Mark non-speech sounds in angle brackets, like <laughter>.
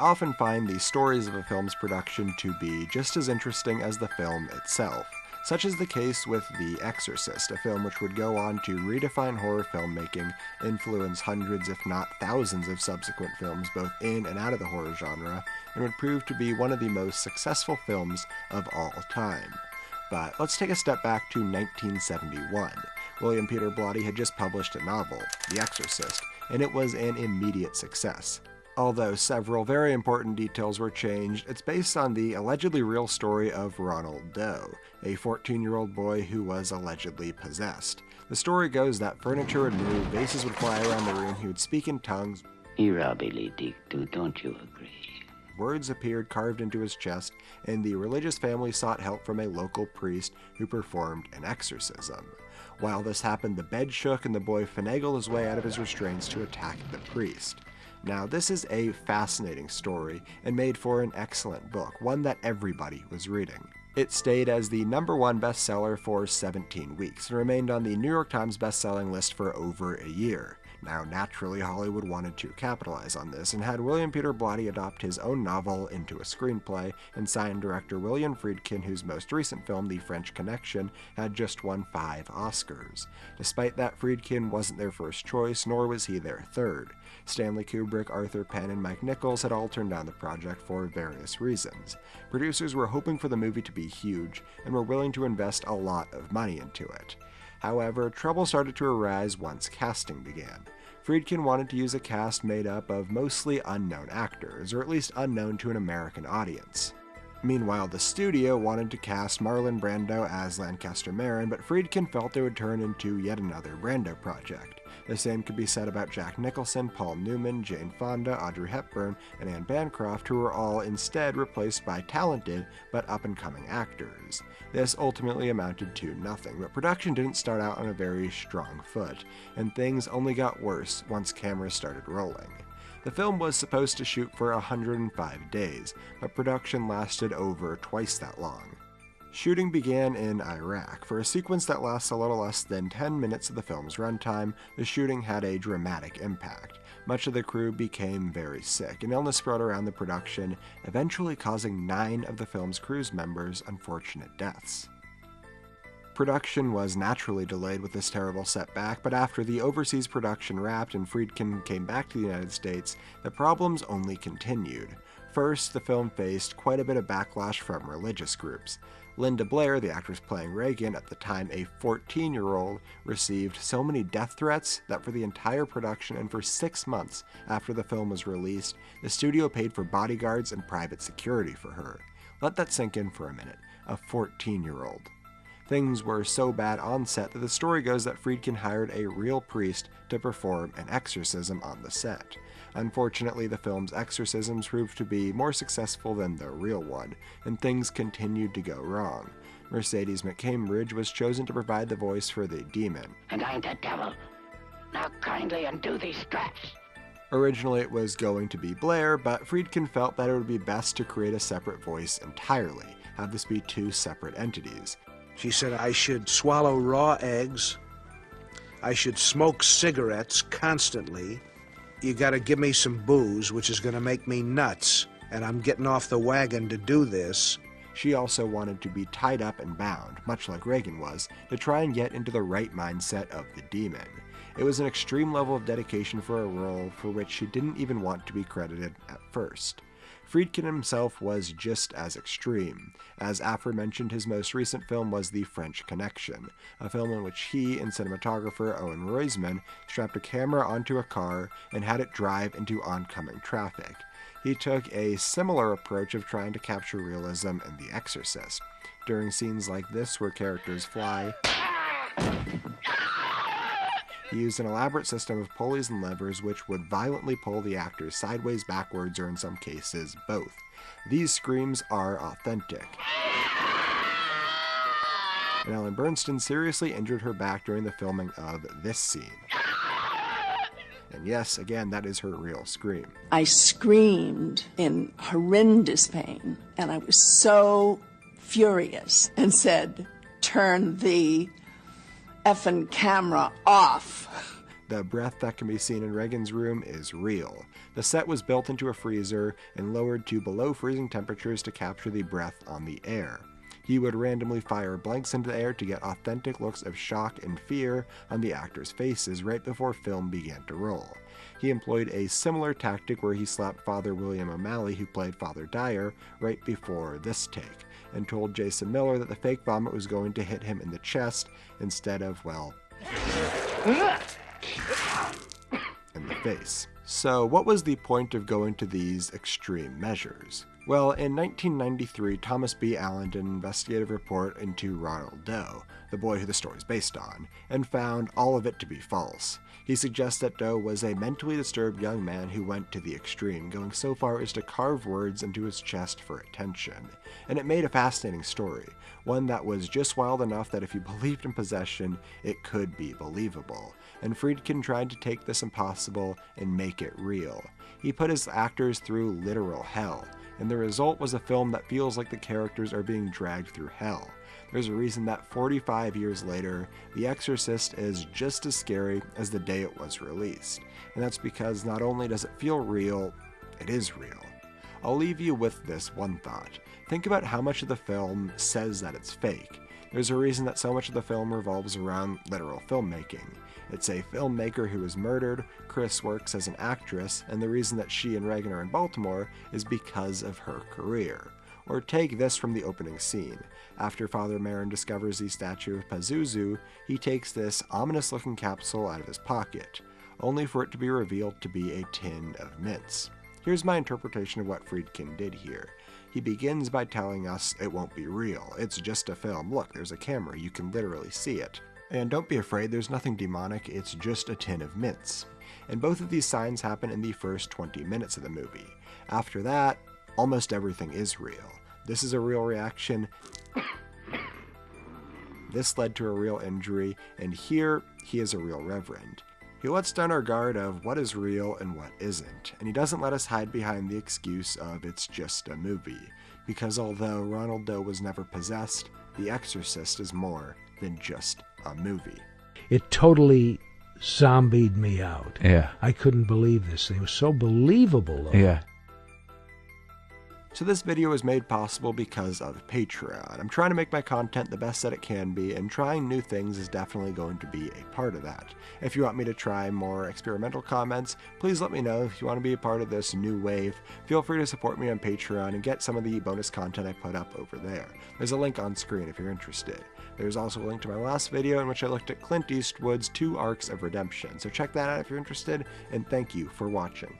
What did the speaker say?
often find the stories of a film's production to be just as interesting as the film itself. Such is the case with The Exorcist, a film which would go on to redefine horror filmmaking, influence hundreds, if not thousands, of subsequent films both in and out of the horror genre, and would prove to be one of the most successful films of all time. But let's take a step back to 1971. William Peter Blatty had just published a novel, The Exorcist, and it was an immediate success. Although several very important details were changed, it's based on the allegedly real story of Ronald Doe, a 14 year old boy who was allegedly possessed. The story goes that furniture would move, vases would fly around the room, he would speak in tongues. don't you agree? Words appeared carved into his chest, and the religious family sought help from a local priest who performed an exorcism. While this happened, the bed shook and the boy finagled his way out of his restraints to attack the priest. Now, this is a fascinating story and made for an excellent book, one that everybody was reading. It stayed as the number one bestseller for 17 weeks and remained on the New York Times bestselling list for over a year. Now, naturally, Hollywood wanted to capitalize on this and had William Peter Blatty adopt his own novel into a screenplay and sign director William Friedkin, whose most recent film, The French Connection, had just won five Oscars. Despite that, Friedkin wasn't their first choice, nor was he their third. Stanley Kubrick, Arthur Penn, and Mike Nichols had all turned down the project for various reasons. Producers were hoping for the movie to be huge and were willing to invest a lot of money into it. However, trouble started to arise once casting began. Friedkin wanted to use a cast made up of mostly unknown actors, or at least unknown to an American audience. Meanwhile, the studio wanted to cast Marlon Brando as Lankester Merrin, but Friedkin felt it would turn into yet another Brando project. The same could be said about Jack Nicholson, Paul Newman, Jane Fonda, Audrey Hepburn, and Anne Bancroft, who were all instead replaced by talented but up and coming actors. This ultimately amounted to nothing, but production didn't start out on a very strong foot, and things only got worse once cameras started rolling. The film was supposed to shoot for 105 days, but production lasted over twice that long. Shooting began in Iraq. For a sequence that lasts a little less than 10 minutes of the film's runtime, the shooting had a dramatic impact. Much of the crew became very sick, and illness spread around the production, eventually causing nine of the film's crew's members unfortunate deaths. Production was naturally delayed with this terrible setback, but after the overseas production wrapped and Friedkin came back to the United States, the problems only continued. First, the film faced quite a bit of backlash from religious groups. Linda Blair, the actress playing Regan, at the time a 14 year old, received so many death threats that for the entire production and for six months after the film was released, the studio paid for bodyguards and private security for her. Let that sink in for a minute. A 14 year old. Things were so bad on set that the story goes that Friedkin hired a real priest to perform an exorcism on the set. Unfortunately, the film's exorcisms proved to be more successful than the real one, and things continued to go wrong. Mercedes McCambridge was chosen to provide the voice for the demon. And I'm the devil. Now kindly undo these straps. Originally, it was going to be Blair, but Friedkin felt that it would be best to create a separate voice entirely, have this be two separate entities. She said I should swallow raw eggs, I should smoke cigarettes constantly, you got to give me some booze, which is going to make me nuts, and I'm getting off the wagon to do this. She also wanted to be tied up and bound, much like Regan was, to try and get into the right mindset of the demon. It was an extreme level of dedication for a role for which she didn't even want to be credited at first. Friedkin himself was just as extreme. As aforementioned, his most recent film was The French Connection, a film in which he and cinematographer Owen Roizman strapped a camera onto a car and had it drive into oncoming traffic. He took a similar approach of trying to capture realism in The Exorcist. During scenes like this, where characters fly, he used an elaborate system of pulleys and levers which would violently pull the actors sideways, backwards, or in some cases, both. These screams are authentic. And Ellen Burstyn seriously injured her back during the filming of this scene. And yes, again, that is her real scream. I screamed in horrendous pain, and I was so furious and said, Turn the effing camera off. The breath that can be seen in Regan's room is real. The set was built into a freezer and lowered to below freezing temperatures to capture the breath on the air. He would randomly fire blanks into the air to get authentic looks of shock and fear on the actors' faces right before film began to roll. He employed a similar tactic where he slapped Father William O'Malley, who played Father Dyer, right before this take, and told Jason Miller that the fake vomit was going to hit him in the chest instead of, well, in the face. So, what was the point of going to these extreme measures? Well, in 1993, Thomas B. Allen did an investigative report into Ronald Doe, the boy who the story is based on, and found all of it to be false. He suggests that Doe was a mentally disturbed young man who went to the extreme, going so far as to carve words into his chest for attention. And it made a fascinating story, one that was just wild enough that if you <laughs> believed in possession, it could be believable. And Friedkin tried to take this impossible and make it real. He put his actors through literal hell, and the result was a film that feels like the characters are being dragged through hell. There's a reason that 45 years later, The Exorcist is just as scary as the day it was released. And that's because not only does it feel real, it is real. I'll leave you with this one thought. Think about how much of the film says that it's fake. There's a reason that so much of the film revolves around literal filmmaking. It's a filmmaker who was murdered, Chris works as an actress, and the reason that she and Regan are in Baltimore is because of her career. Or take this from the opening scene. After Father Merrin discovers the statue of Pazuzu, he takes this ominous looking capsule out of his pocket, only for it to be revealed to be a tin of mints. Here's my interpretation of what Friedkin did here. He begins by telling us it won't be real, it's just a film. Look, there's a camera, you can literally see it. And don't be afraid, there's nothing demonic, it's just a tin of mints. And both of these signs happen in the first 20 minutes of the movie. After that, almost everything is real. This is a real reaction. <coughs> This led to a real injury, and here he is a real reverend. He lets down our guard of what is real and what isn't, and he doesn't let us hide behind the excuse of it's just a movie. Because although Ronald Doe was never possessed, The Exorcist is more than just a movie. It totally zombied me out. Yeah. I couldn't believe this. It was so believable. Though. Yeah. So this video is made possible because of Patreon. I'm trying to make my content the best that it can be, and trying new things is definitely going to be a part of that. If you want me to try more experimental comments, please let me know. If you want to be a part of this new wave, feel free to support me on Patreon and get some of the bonus content I put up over there. There's a link on screen if you're interested. There's also a link to my last video in which I looked at Clint Eastwood's Two Arcs of Redemption, so check that out if you're interested, and thank you for watching.